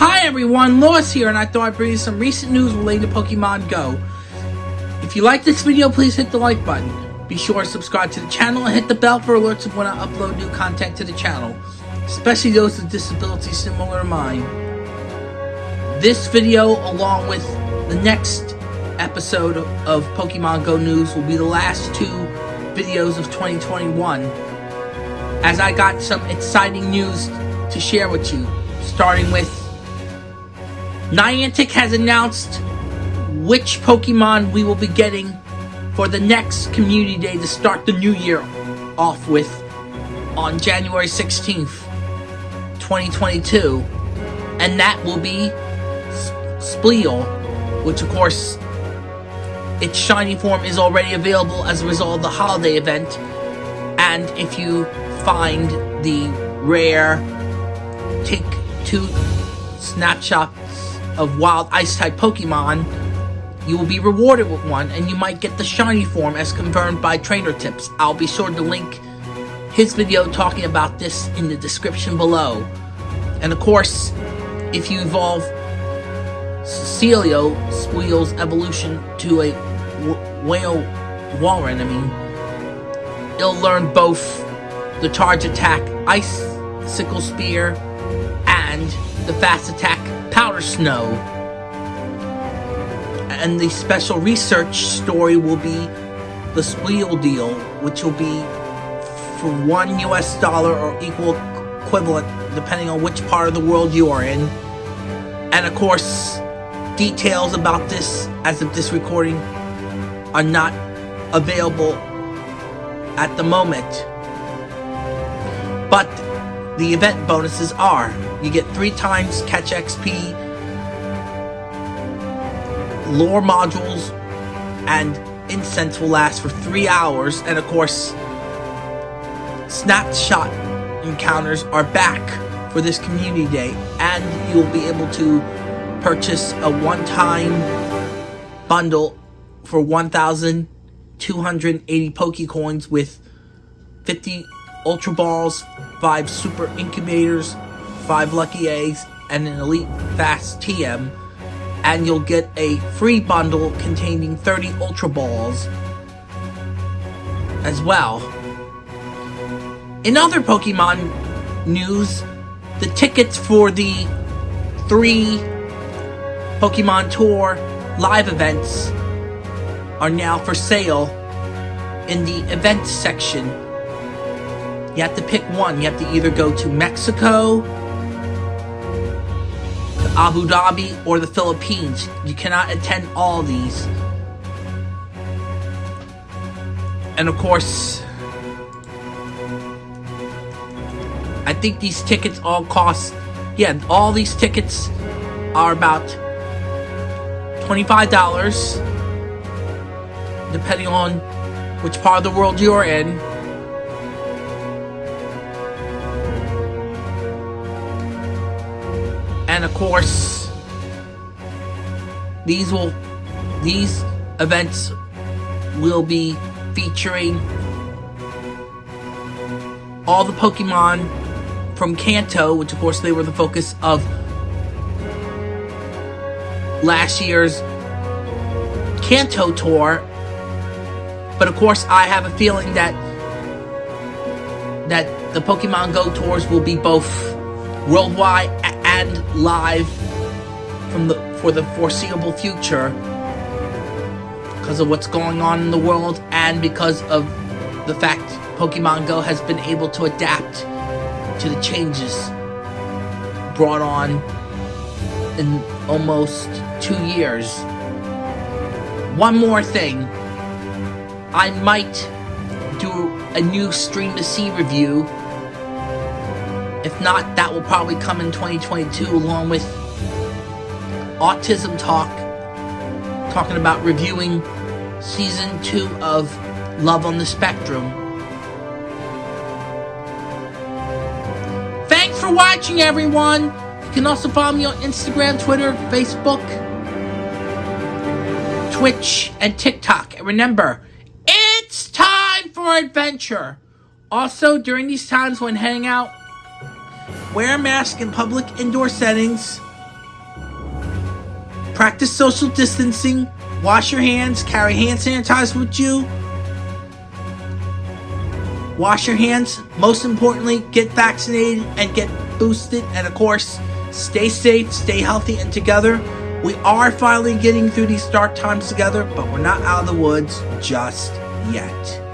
Hi everyone, Lois here, and I thought I'd bring you some recent news related to Pokemon Go. If you like this video, please hit the like button. Be sure to subscribe to the channel and hit the bell for alerts of when I upload new content to the channel, especially those with disabilities similar to mine. This video, along with the next episode of Pokemon Go News, will be the last two videos of 2021, as I got some exciting news to share with you, starting with Niantic has announced which Pokemon we will be getting for the next Community Day to start the new year off with on January 16th, 2022. And that will be Spheal, which of course its shiny form is already available as a result of the holiday event. And if you find the rare take two snapshots of wild ice type Pokemon, you will be rewarded with one and you might get the shiny form as confirmed by trainer tips. I'll be sure to link his video talking about this in the description below. And of course, if you evolve Sealeo Spheal's evolution to a whale Warren, I mean, it'll learn both the charge attack Ice Sickle Spear and the fast attack Powder Snow. And the special research story will be the Spheal deal, which will be for one US dollar or equal equivalent, depending on which part of the world you are in. And of course, details about this as of this recording are not available at the moment. But the event bonuses are. You get three times catch XP, lure modules, and incense will last for three hours, and of course, snapshot encounters are back for this community day, and you'll be able to purchase a one-time bundle for 1,280 Pokecoins with 50 Ultra Balls, 5 Super Incubators, 5 Lucky Eggs, and an Elite Fast TM. And you'll get a free bundle containing 30 Ultra Balls as well. In other Pokemon news, the tickets for the three Pokemon Tour live events are now for sale in the events section you have to pick one. You have to either go to Mexico, to Abu Dhabi, or the Philippines. You cannot attend all these. And of course, I think these tickets all cost, yeah, all these tickets are about $25, depending on which part of the world you're in. And of course these will these events will be featuring all the Pokemon from Kanto, which of course they were the focus of last year's Kanto tour. But of course, I have a feeling that that the Pokemon Go tours will be both worldwide and live from the for the foreseeable future because of what's going on in the world and because of the fact Pokemon Go has been able to adapt to the changes brought on in almost two years. One more thing. I might do a new Stream to See review if not, that will probably come in 2022 along with Autism Talk, talking about reviewing season 2 of Love on the Spectrum. Thanks for watching, everyone! You can also follow me on Instagram, Twitter, Facebook, Twitch, and TikTok. And remember, it's time for adventure! Also, during these times when hanging out Wear a mask in public indoor settings. Practice social distancing, wash your hands, carry hand sanitizer with you. Wash your hands. Most importantly, get vaccinated and get boosted. And of course, stay safe, stay healthy, and together. We are finally getting through these dark times together, but we're not out of the woods just yet.